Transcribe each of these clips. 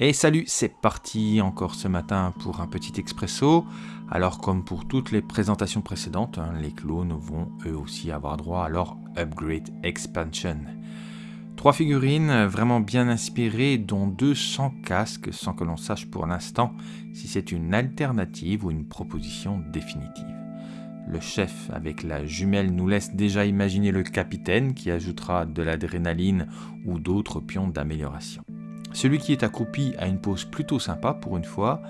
Et salut, c'est parti encore ce matin pour un petit expresso. Alors comme pour toutes les présentations précédentes, hein, les clones vont eux aussi avoir droit à leur Upgrade Expansion. Trois figurines vraiment bien inspirées dont deux sans casque sans que l'on sache pour l'instant si c'est une alternative ou une proposition définitive. Le chef avec la jumelle nous laisse déjà imaginer le capitaine qui ajoutera de l'adrénaline ou d'autres pions d'amélioration. Celui qui est accroupi a une pose plutôt sympa pour une fois,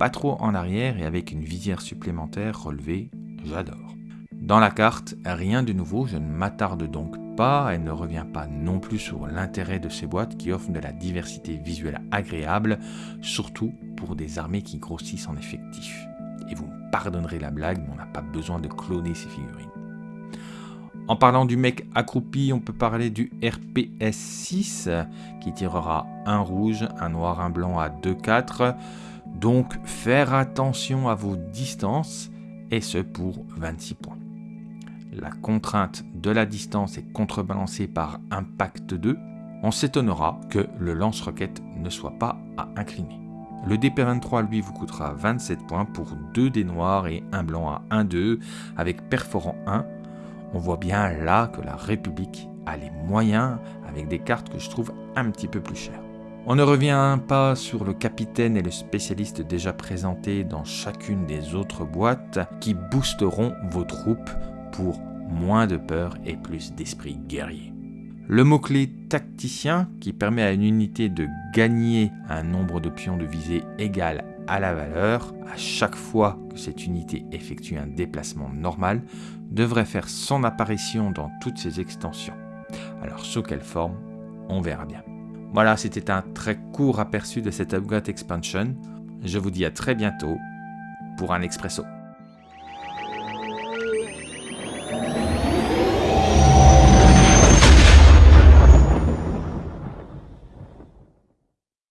pas trop en arrière et avec une visière supplémentaire relevée, j'adore. Dans la carte, rien de nouveau, je ne m'attarde donc pas, elle ne revient pas non plus sur l'intérêt de ces boîtes qui offrent de la diversité visuelle agréable, surtout pour des armées qui grossissent en effectif. Et vous me pardonnerez la blague, mais on n'a pas besoin de cloner ces figurines. En parlant du mec accroupi, on peut parler du RPS 6 qui tirera un rouge, un noir, un blanc à 2-4. Donc faire attention à vos distances et ce pour 26 points. La contrainte de la distance est contrebalancée par impact 2. On s'étonnera que le lance-roquette ne soit pas à incliner. Le DP23 lui vous coûtera 27 points pour 2 des noirs et un blanc à 1-2 avec perforant 1 on voit bien là que la République a les moyens avec des cartes que je trouve un petit peu plus chères. On ne revient pas sur le capitaine et le spécialiste déjà présentés dans chacune des autres boîtes qui boosteront vos troupes pour moins de peur et plus d'esprit guerrier. Le mot-clé tacticien qui permet à une unité de gagner un nombre de pions de visée égal à la valeur à chaque fois que cette unité effectue un déplacement normal devrait faire son apparition dans toutes ses extensions. Alors sous quelle forme, on verra bien. Voilà, c'était un très court aperçu de cette Upgrade Expansion. Je vous dis à très bientôt pour un expresso.